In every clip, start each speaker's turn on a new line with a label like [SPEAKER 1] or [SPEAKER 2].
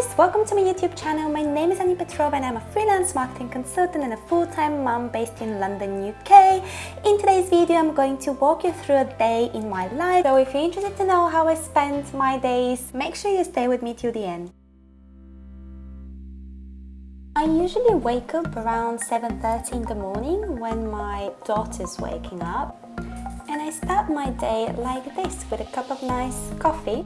[SPEAKER 1] guys, welcome to my YouTube channel. My name is Annie Petrova and I'm a freelance marketing consultant and a full-time mom based in London, UK. In today's video, I'm going to walk you through a day in my life. So if you're interested to know how I spend my days, make sure you stay with me till the end. I usually wake up around 7.30 in the morning when my daughter's waking up and I start my day like this with a cup of nice coffee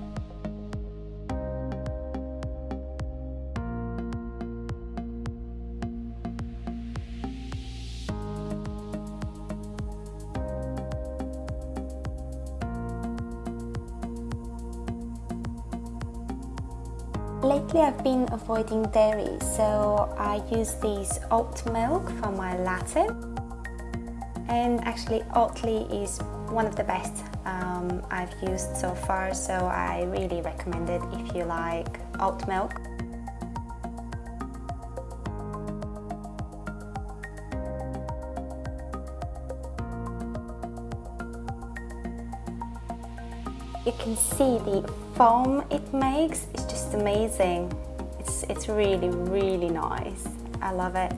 [SPEAKER 1] Lately I've been avoiding dairy, so I use this oat milk for my latte. And actually Oatly is one of the best um, I've used so far, so I really recommend it if you like oat milk. You can see the foam it makes is just amazing. It's, it's really, really nice. I love it.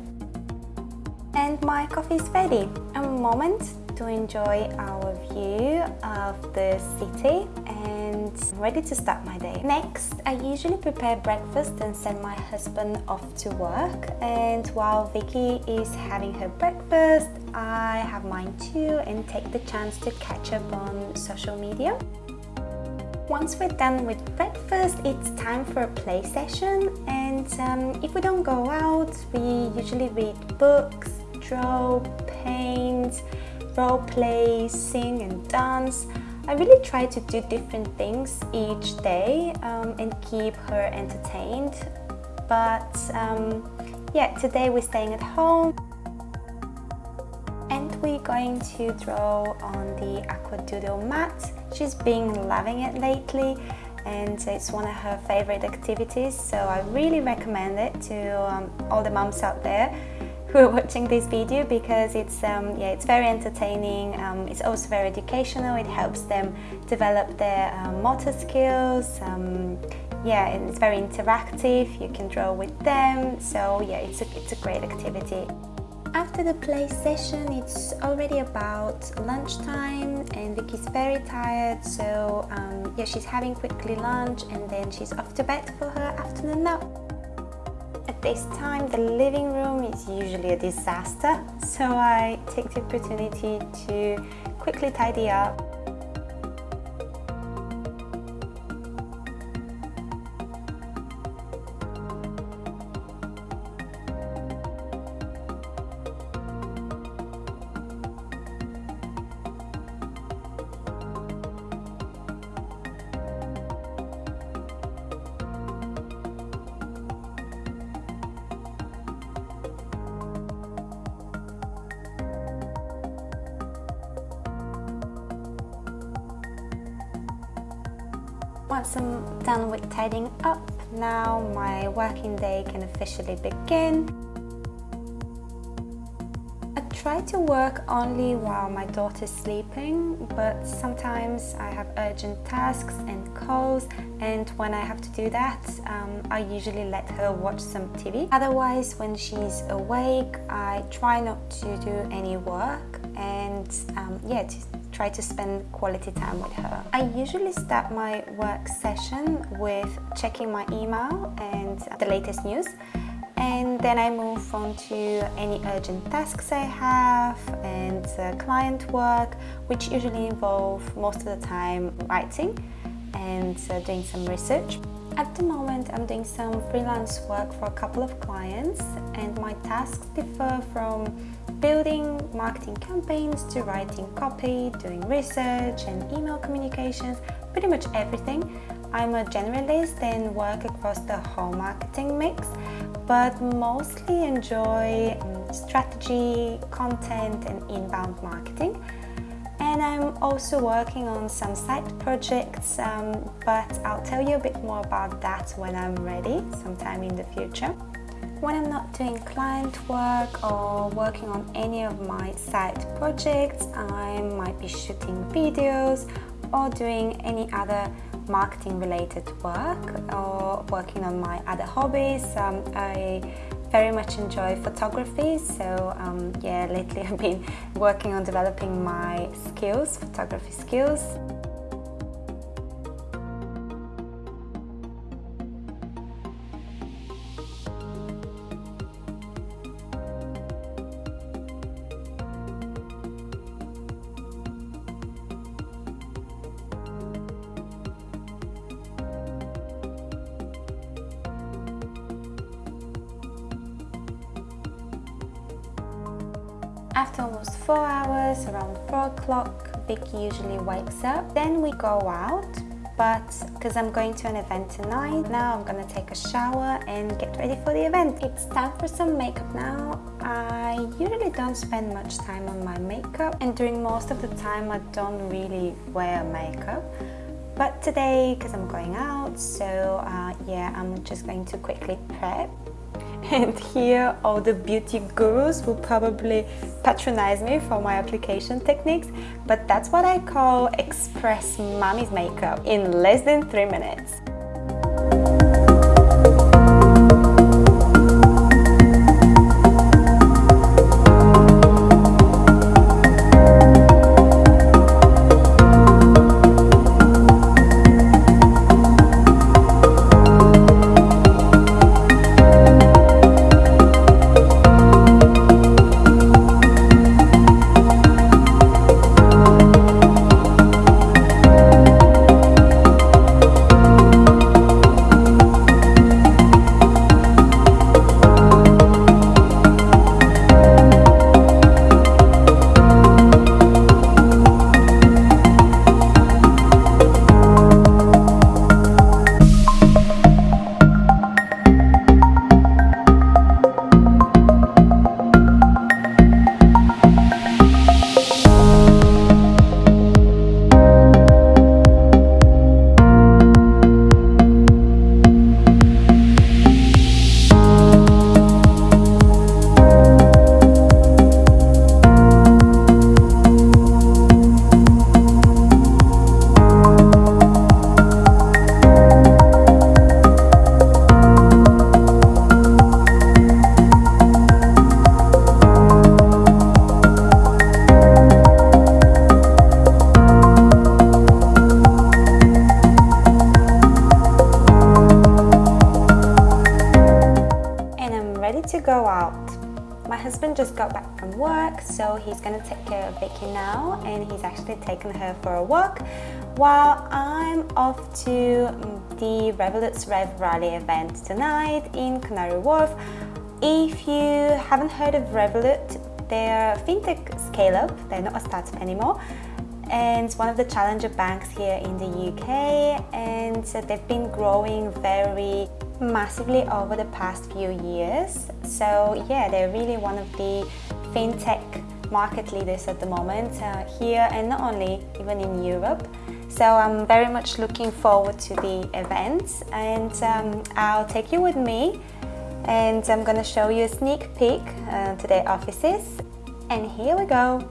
[SPEAKER 1] And my coffee is ready. A moment to enjoy our view of the city and ready to start my day. Next, I usually prepare breakfast and send my husband off to work. And while Vicky is having her breakfast, I have mine too and take the chance to catch up on social media. Once we're done with breakfast, it's time for a play session and um, if we don't go out, we usually read books, draw, paint, role play, sing and dance. I really try to do different things each day um, and keep her entertained. But um, yeah, today we're staying at home we're going to draw on the aqua doodle mat. She's been loving it lately and it's one of her favorite activities so I really recommend it to um, all the mums out there who are watching this video because it's um, yeah it's very entertaining um, it's also very educational. It helps them develop their um, motor skills um, yeah it's very interactive. You can draw with them so yeah it's a, it's a great activity after the play session, it's already about lunchtime and Vicky's very tired, so um, yeah, she's having quickly lunch and then she's off to bed for her afternoon nap. At this time, the living room is usually a disaster, so I take the opportunity to quickly tidy up Once I'm done with tidying up, now my working day can officially begin. I try to work only while my daughter's sleeping, but sometimes I have urgent tasks and calls and when I have to do that, um, I usually let her watch some TV. Otherwise, when she's awake, I try not to do any work and um, yeah, to try to spend quality time with her. I usually start my work session with checking my email and the latest news and then I move on to any urgent tasks I have and uh, client work which usually involve most of the time writing and uh, doing some research. At the moment I'm doing some freelance work for a couple of clients and my tasks differ from building marketing campaigns to writing copy, doing research and email communications, pretty much everything. I'm a generalist and work across the whole marketing mix, but mostly enjoy um, strategy, content and inbound marketing. And I'm also working on some side projects, um, but I'll tell you a bit more about that when I'm ready, sometime in the future. When I'm not doing client work or working on any of my side projects, I might be shooting videos or doing any other marketing related work or working on my other hobbies. Um, I very much enjoy photography so um, yeah lately I've been working on developing my skills, photography skills. After almost 4 hours, around 4 o'clock, Vicky usually wakes up. Then we go out, but because I'm going to an event tonight, now I'm gonna take a shower and get ready for the event. It's time for some makeup now. I usually don't spend much time on my makeup and during most of the time I don't really wear makeup. But today, because I'm going out, so uh, yeah, I'm just going to quickly prep and here all the beauty gurus will probably patronize me for my application techniques but that's what I call express mommy's makeup in less than three minutes. Go out. My husband just got back from work, so he's gonna take care of Vicky now, and he's actually taken her for a walk, while I'm off to the Revolut's Rev Rally event tonight in Canary Wharf. If you haven't heard of Revolut, they're a fintech scale-up, they're not a startup anymore, and one of the challenger banks here in the UK and they've been growing very massively over the past few years. So yeah, they're really one of the fintech market leaders at the moment uh, here and not only even in Europe. So I'm very much looking forward to the event and um, I'll take you with me and I'm gonna show you a sneak peek uh, to their offices and here we go.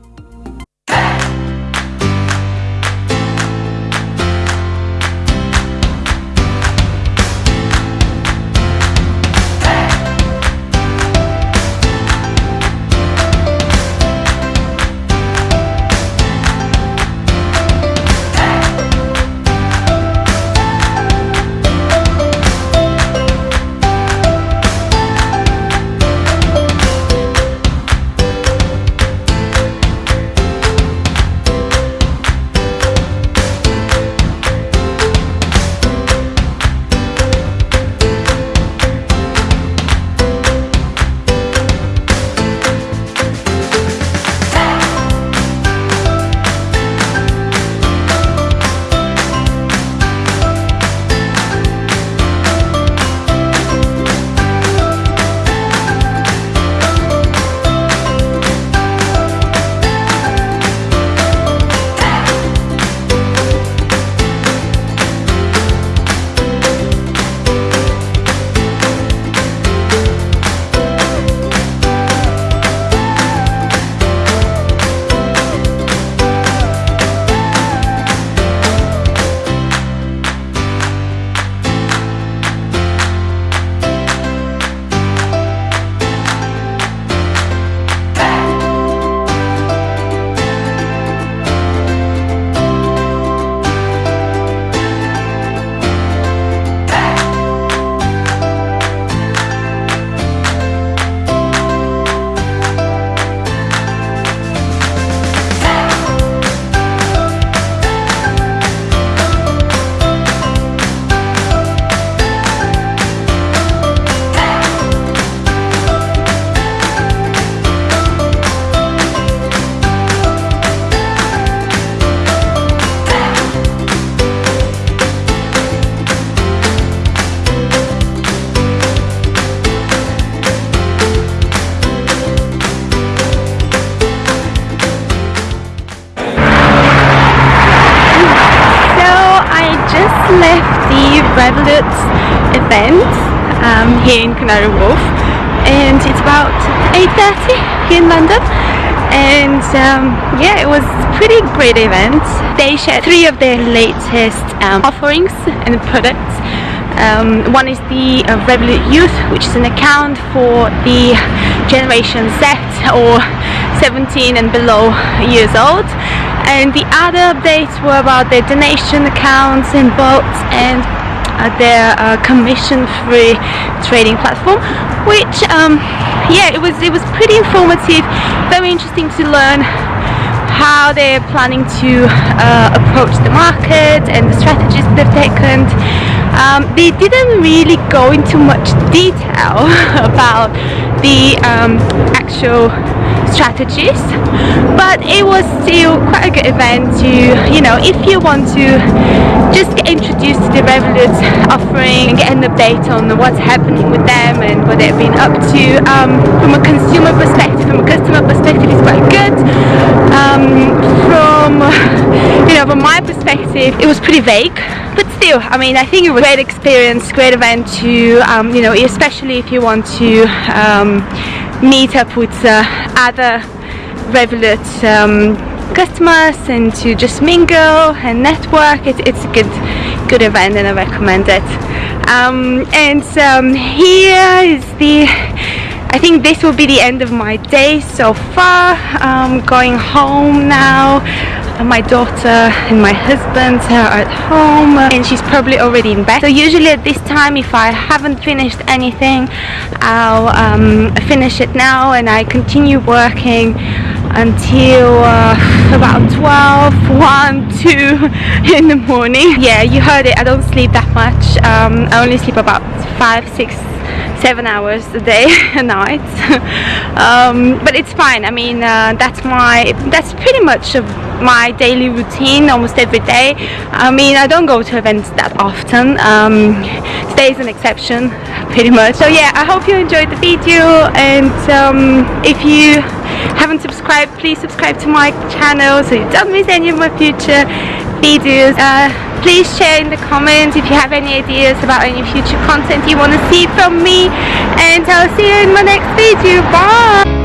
[SPEAKER 2] Um, here in Canary Wharf. And it's about 8.30 here in London. And um, yeah it was pretty great event. They shared three of their latest um, offerings and products. Um, one is the uh, Revolut Youth which is an account for the generation Z or 17 and below years old. And the other updates were about their donation accounts and bots and their uh, commission-free trading platform which um, yeah it was it was pretty informative very interesting to learn how they're planning to uh, approach the market and the strategies they've taken. Um, they didn't really go into much detail about the um, actual strategies but it was still quite a good event to you know if you want to just get introduced to the Revolut offering and get an update on what's happening with them and what they've been up to um, from a consumer perspective from a customer perspective it's quite good. Um, from you know from my perspective it was pretty vague but still I mean I think it was a great experience great event to um, you know especially if you want to um, meet up with uh, other Revolut um, customers and to just mingle and network. It, it's a good good event and I recommend it. Um, and um, here is the I think this will be the end of my day so far. I'm going home now my daughter and my husband are at home. And she's probably already in bed. So usually at this time if I haven't finished anything I'll um, finish it now and I continue working until uh, about 12 1 2 in the morning. Yeah you heard it. I don't sleep that much. Um, I only sleep about 5 6 seven hours a day a night. Um, but it's fine. I mean uh, that's my that's pretty much my daily routine almost every day. I mean I don't go to events that often. Um, today is an exception pretty much. So yeah I hope you enjoyed the video. And um, if you haven't subscribed please subscribe to my channel so you don't miss any of my future videos. Uh, please share in the comments if you have any ideas about any future content you want to see from me. And I'll see you in my next video. Bye